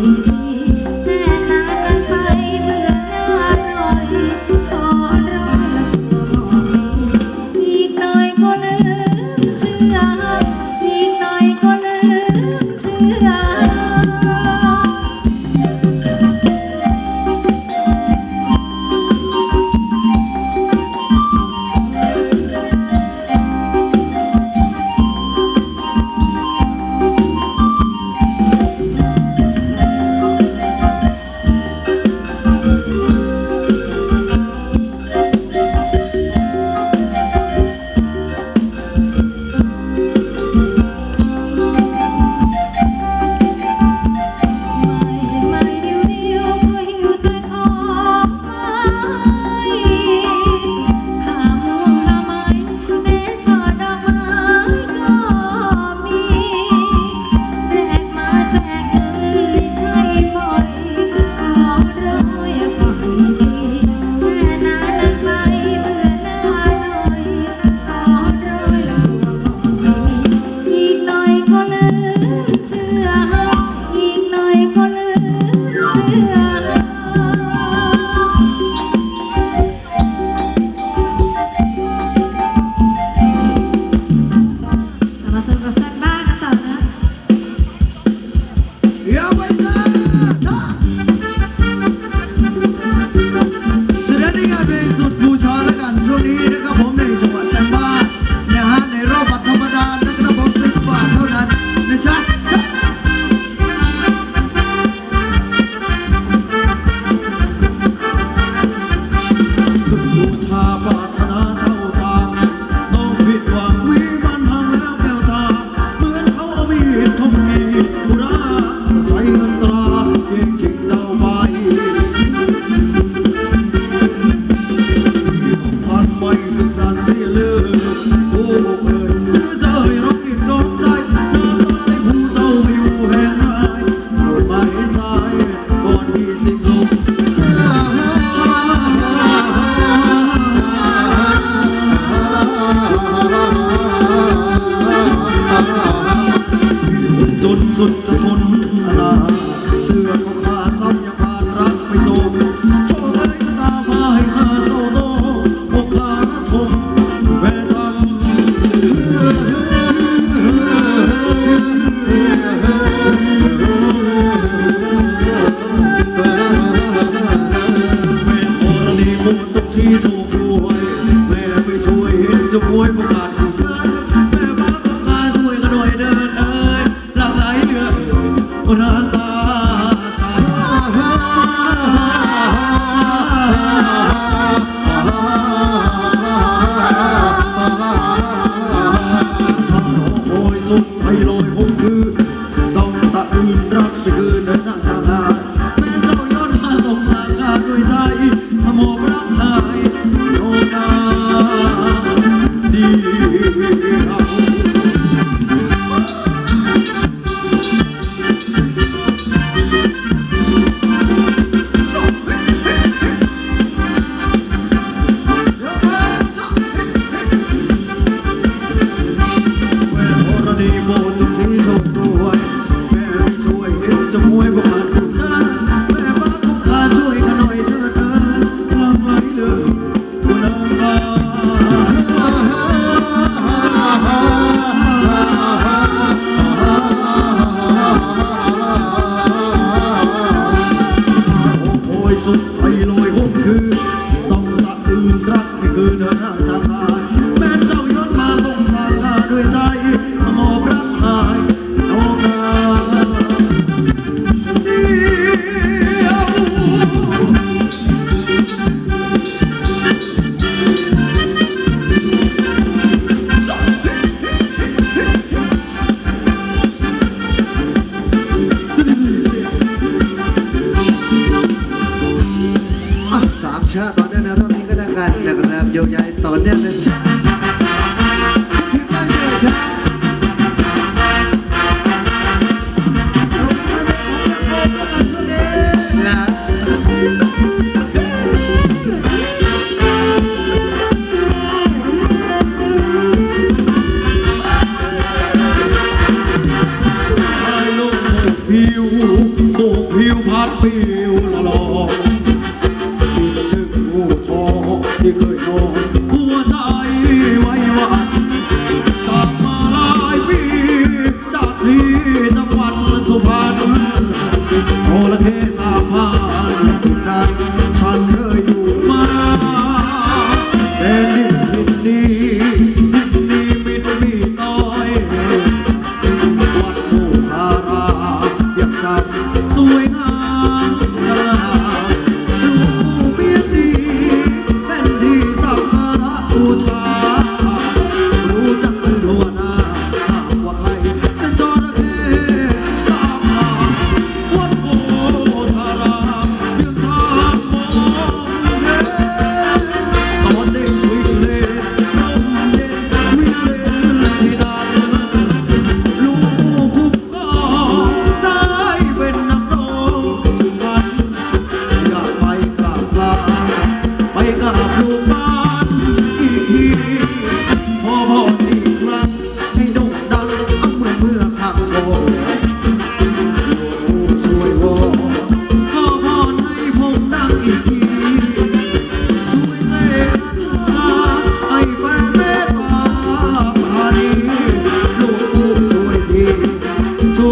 easy. ใผิวถูกผิวพัดผิวละลองคิดถึงหูทองที่เคยนอนหัวใจไว้วันกลับมาหลายปีจากที่จังหวัดสุพรรณโทรเคสามพั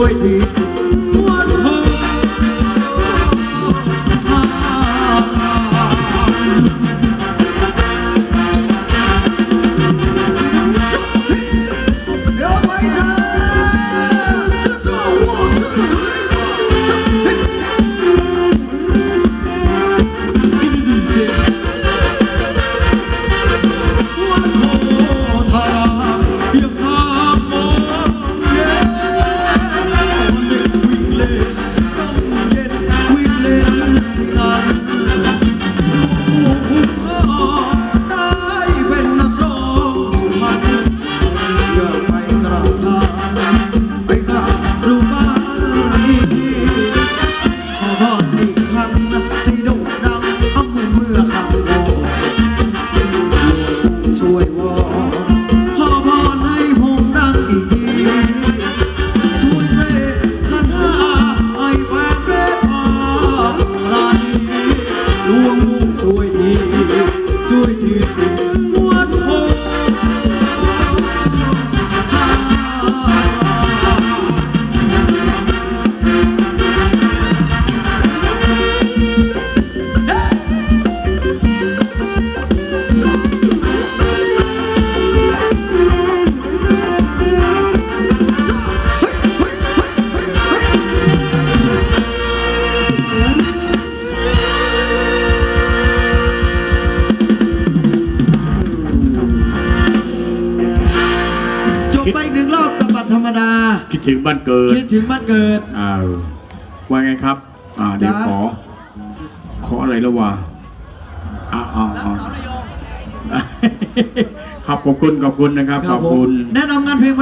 soy. come. ไปอีกหนึ่งรอบกับบัตรธรรมดา คิดถึงบ้านเกิดคิดถึงบ้านเกิดอ่าว่าไงครับ อ่าเดี๋ยวจ๊ะขอ ขออะไรแล้ววะอ่าอ่าอ่าครับขอบคุณขอบคุณนะครับ ขอบผมคุณ แนะนำงานเพลง